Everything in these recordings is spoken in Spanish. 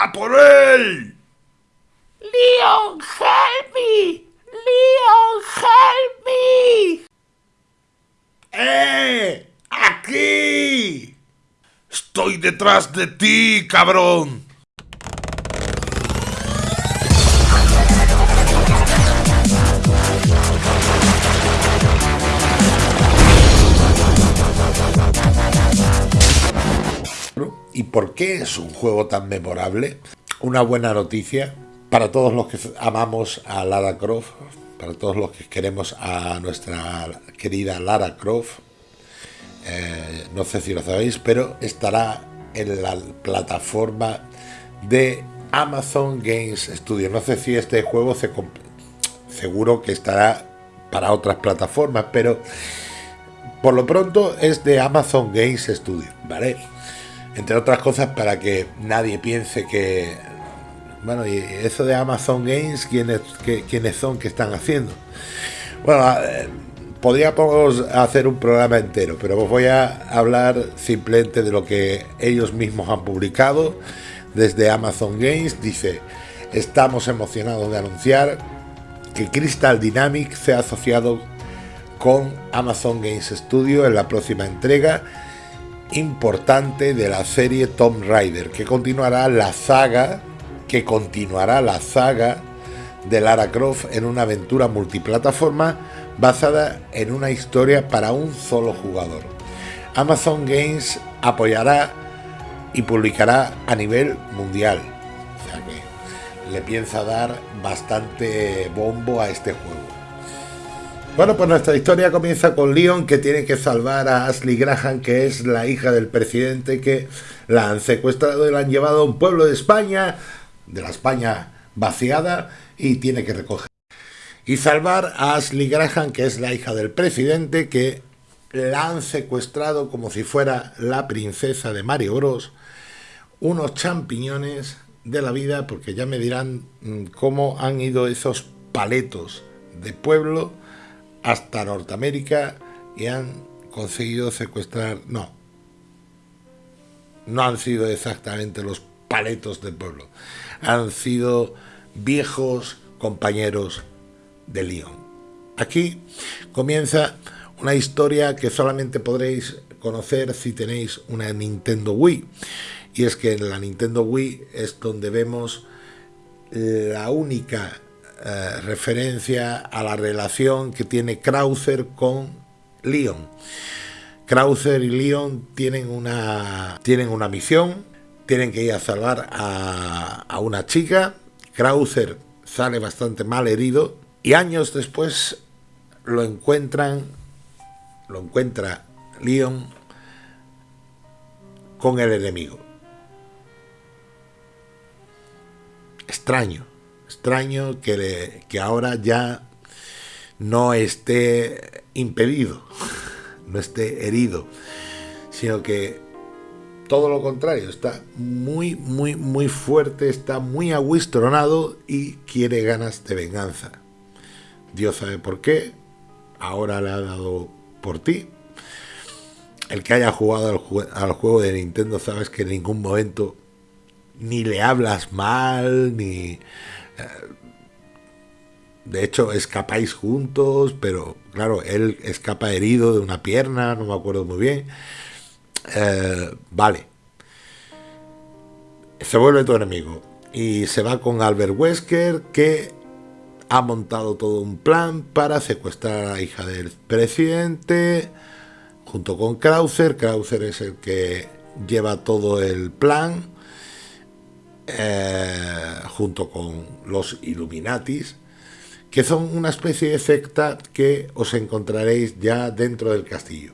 ¡A por él! Leon, help me! Leon, help me! ¡Eh! ¡Aquí! Estoy detrás de ti, cabrón. ¿Y por qué es un juego tan memorable? Una buena noticia para todos los que amamos a Lara Croft, para todos los que queremos a nuestra querida Lara Croft. Eh, no sé si lo sabéis, pero estará en la plataforma de Amazon Games Studio. No sé si este juego se seguro que estará para otras plataformas, pero por lo pronto es de Amazon Games Studio, ¿vale? Entre otras cosas para que nadie piense que... Bueno, y eso de Amazon Games, ¿quiénes, ¿quiénes son que están haciendo? Bueno, eh, podríamos hacer un programa entero, pero os voy a hablar simplemente de lo que ellos mismos han publicado desde Amazon Games. Dice, estamos emocionados de anunciar que Crystal Dynamics se ha asociado con Amazon Games Studio en la próxima entrega importante de la serie Tomb Raider, que continuará la saga, que continuará la saga de Lara Croft en una aventura multiplataforma basada en una historia para un solo jugador. Amazon Games apoyará y publicará a nivel mundial. O sea que le piensa dar bastante bombo a este juego. Bueno, pues nuestra historia comienza con Leon que tiene que salvar a Ashley Graham, que es la hija del presidente que la han secuestrado y la han llevado a un pueblo de España, de la España vaciada, y tiene que recoger. Y salvar a Ashley Graham, que es la hija del presidente, que la han secuestrado como si fuera la princesa de Mario Bros. Unos champiñones de la vida, porque ya me dirán mm, cómo han ido esos paletos de pueblo hasta Norteamérica y han conseguido secuestrar, no, no han sido exactamente los paletos del pueblo, han sido viejos compañeros de León. Aquí comienza una historia que solamente podréis conocer si tenéis una Nintendo Wii. Y es que en la Nintendo Wii es donde vemos la única eh, referencia a la relación que tiene Krauser con Leon. Krauser y Leon tienen una, tienen una misión, tienen que ir a salvar a, a una chica. Krauser sale bastante mal herido y años después lo encuentran, lo encuentra Leon con el enemigo. Extraño, extraño que, que ahora ya no esté impedido, no esté herido, sino que todo lo contrario, está muy, muy, muy fuerte, está muy aguistronado y quiere ganas de venganza. Dios sabe por qué, ahora le ha dado por ti. El que haya jugado al juego de Nintendo sabes que en ningún momento ni le hablas mal, ni de hecho, escapáis juntos, pero claro, él escapa herido de una pierna, no me acuerdo muy bien. Eh, vale. Se vuelve tu enemigo. Y se va con Albert Wesker, que ha montado todo un plan para secuestrar a la hija del presidente, junto con Krauser. Krauser es el que lleva todo el plan eh, junto con los Illuminatis, que son una especie de secta que os encontraréis ya dentro del castillo.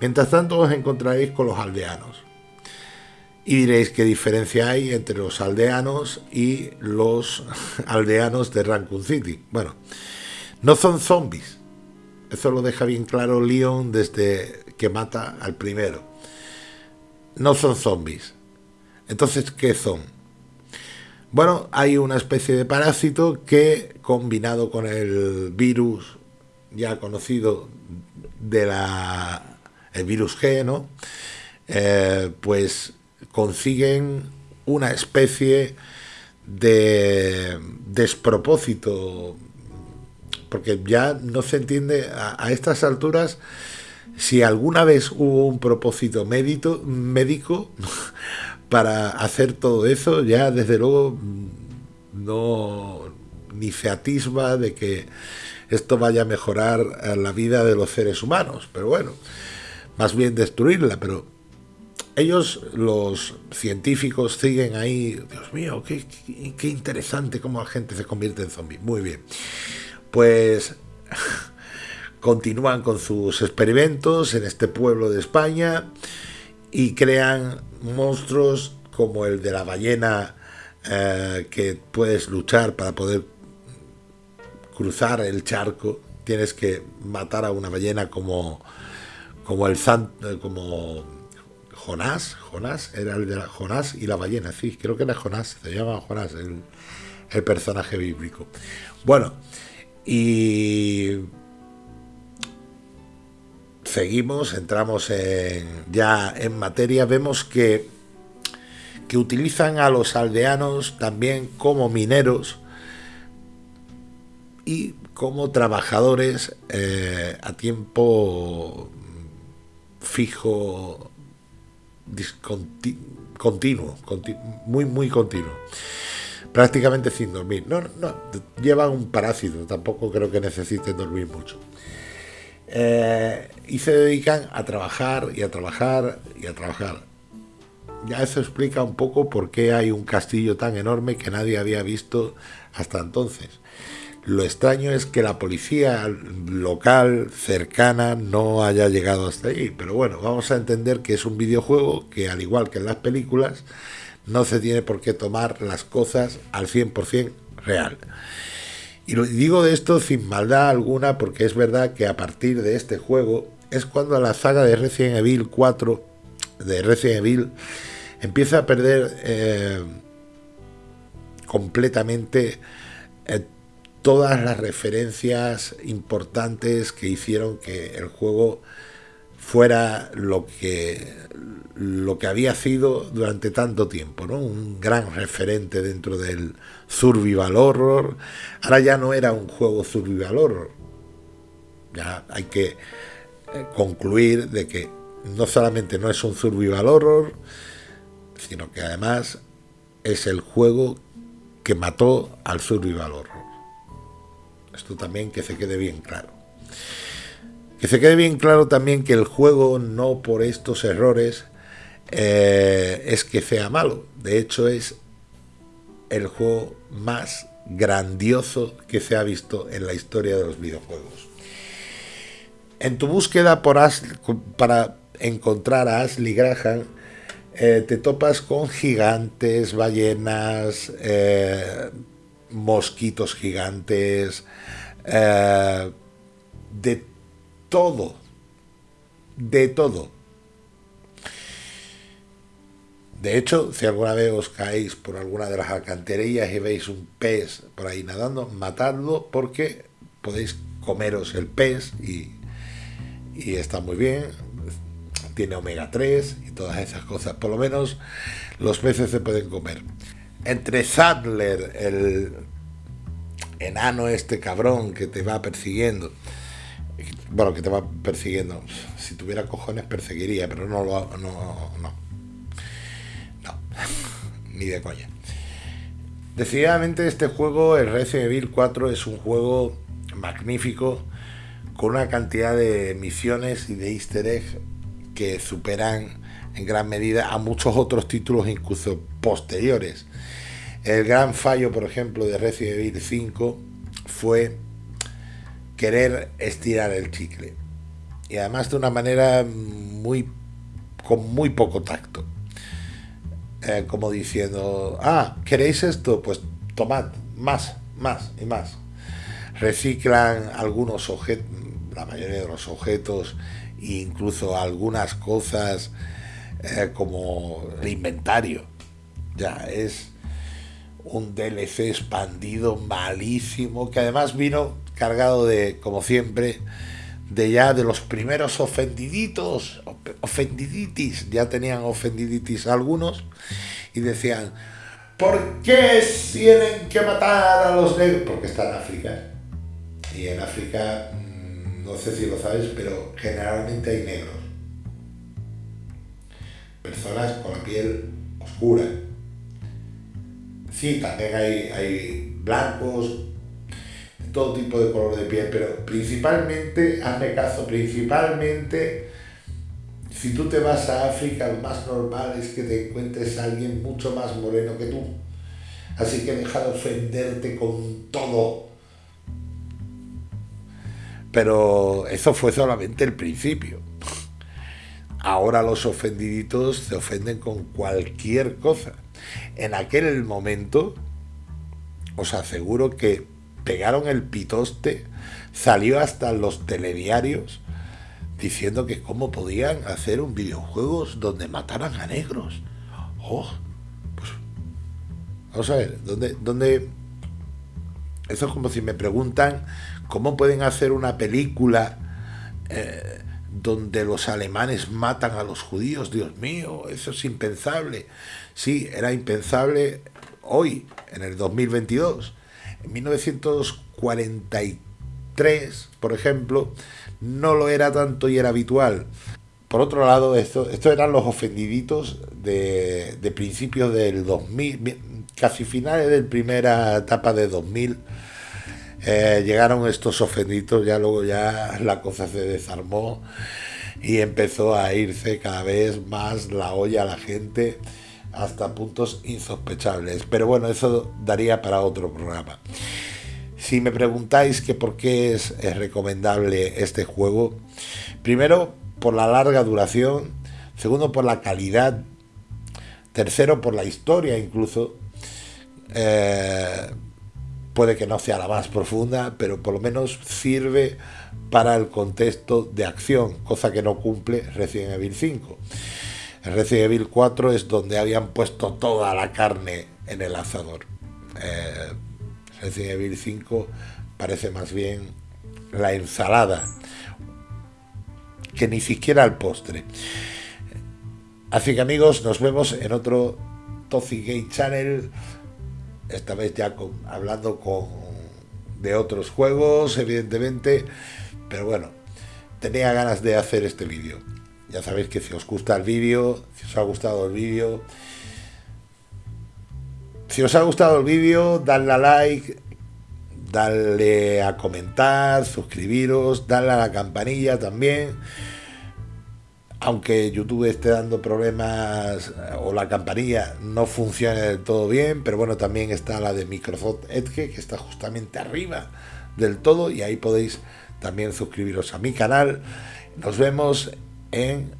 Mientras tanto os encontraréis con los aldeanos. Y diréis qué diferencia hay entre los aldeanos y los aldeanos de Raccoon City. Bueno, no son zombies. Eso lo deja bien claro Leon desde que mata al primero. No son zombies. Entonces, ¿qué son? Bueno, hay una especie de parásito que, combinado con el virus ya conocido de la el virus G, ¿no? Eh, pues consiguen una especie de despropósito, porque ya no se entiende a, estas alturas si alguna vez hubo un propósito médico, médico para hacer todo eso, ya desde luego no ni se atisba de que esto vaya a mejorar la vida de los seres humanos, pero bueno, más bien destruirla, pero ellos, los científicos, siguen ahí, Dios mío, qué, qué, interesante cómo la gente se convierte en zombie. Muy bien. Pues continúan con sus experimentos en este pueblo de España y crean monstruos como el de la ballena eh, que puedes luchar para poder cruzar el charco. Tienes que matar a una ballena como, como el eh, como Jonás, Jonás, era el de la, Jonás y la ballena, sí, creo que era Jonás, se llama Jonás, el, el personaje bíblico. Bueno, y seguimos, entramos en, ya en materia, vemos que, que utilizan a los aldeanos también como mineros y como trabajadores eh, a tiempo fijo continuo, muy, muy continuo. Prácticamente sin dormir. No, no, llevan un parásito, tampoco creo que necesiten dormir mucho. Eh, y se dedican a trabajar y a trabajar y a trabajar. Ya eso explica un poco por qué hay un castillo tan enorme que nadie había visto hasta entonces. Lo extraño es que la policía local cercana no haya llegado hasta ahí, pero bueno, vamos a entender que es un videojuego que al igual que en las películas no se tiene por qué tomar las cosas al 100% real. Y lo digo de esto sin maldad alguna porque es verdad que a partir de este juego es cuando la saga de Resident Evil 4 de Resident Evil empieza a perder eh, completamente eh, todas las referencias importantes que hicieron que el juego fuera lo que lo que había sido durante tanto tiempo, ¿no? Un gran referente dentro del survival horror. Ahora ya no era un juego survival horror. Ya hay que eh, concluir de que no solamente no es un survival horror, sino que además es el juego que mató al survival horror. Esto también que se quede bien claro. Que se quede bien claro también que el juego no por estos errores eh, es que sea malo. De hecho es el juego más grandioso que se ha visto en la historia de los videojuegos. En tu búsqueda por para encontrar a Ashley Graham, eh, te topas con gigantes, ballenas, eh, mosquitos gigantes, todo, de todo. De hecho, si alguna vez os caéis por alguna de las alcantarillas y veis un pez por ahí nadando, matadlo porque podéis comeros el pez y, y está muy bien. Tiene omega 3 y todas esas cosas. Por lo menos los peces se pueden comer entre Sadler, el enano este cabrón que te va persiguiendo, bueno, que te va persiguiendo, si tuviera cojones perseguiría, pero no lo no, no, no, ni de coña. Decididamente este juego, el Resident Evil 4, es un juego magnífico, con una cantidad de misiones y de easter eggs que superan en gran medida a muchos otros títulos incluso posteriores. El gran fallo, por ejemplo, de Resident Evil 5 fue querer estirar el chicle. Y además de una manera muy con muy poco tacto. Eh, como diciendo, ah, ¿queréis esto? Pues tomad más, más y más. Reciclan algunos objetos, la mayoría de los objetos, incluso algunas cosas eh, como el inventario. Ya es un DLC expandido malísimo, que además vino cargado de, como siempre, de ya de los primeros ofendiditos, ofendiditis, ya tenían ofendiditis algunos, y decían, ¿por qué tienen que matar a los negros? Porque está en África. Y en África, mm, no sé si lo sabes, pero generalmente hay negros. Personas con la piel oscura. Sí, también hay, hay blancos, todo tipo de color de piel, pero principalmente, hazme caso, principalmente, si tú te vas a África, lo más normal es que te encuentres a alguien mucho más moreno que tú. Así que deja de ofenderte con todo. Pero eso fue solamente el principio. Ahora los ofendiditos se ofenden con cualquier cosa. En aquel momento, os aseguro que pegaron el pitoste, salió hasta los telediarios diciendo que cómo podían hacer un videojuego donde mataran a negros. Oh, pues, vamos a ver, ¿dónde, dónde... Eso es como si me preguntan cómo pueden hacer una película eh, donde los alemanes matan a los judíos. Dios mío, eso es impensable. Sí, era impensable hoy, en el 2022. En 1943, por ejemplo, no lo era tanto y era habitual. Por otro lado, esto, estos eran los ofendiditos de, de principios del 2000, casi finales de primera etapa de 2000. Eh, llegaron estos ofendiditos, ya luego ya la cosa se desarmó y empezó a irse cada vez más la olla a la gente hasta puntos insospechables. Pero bueno, eso daría para otro programa. Si me preguntáis que por qué es, recomendable este juego, primero por la larga duración, segundo por la calidad, tercero por la historia incluso. Eh, puede que no sea la más profunda, pero por lo menos sirve para el contexto de acción, cosa que no cumple Resident Evil 5. En Resident Evil 4 es donde habían puesto toda la carne en el asador. Eh, Resident Evil 5 parece más bien la ensalada que ni siquiera el postre. Así que amigos, nos vemos en otro Toxic Game Channel. Esta vez ya hablando con, de otros juegos, evidentemente. Pero bueno, tenía ganas de hacer este vídeo. Ya sabéis que si os gusta el vídeo, si os ha gustado el vídeo, si os ha gustado el vídeo, dadle a like, dadle a comentar, suscribiros, dadle a la campanilla también. Aunque YouTube esté dando problemas o la campanilla no funcione del todo bien, pero bueno, también está la de Microsoft Edge que está justamente arriba del todo y ahí podéis también suscribiros a mi canal. Nos vemos en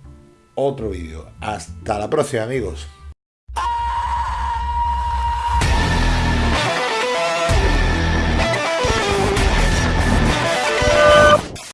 otro vídeo. Hasta la próxima amigos.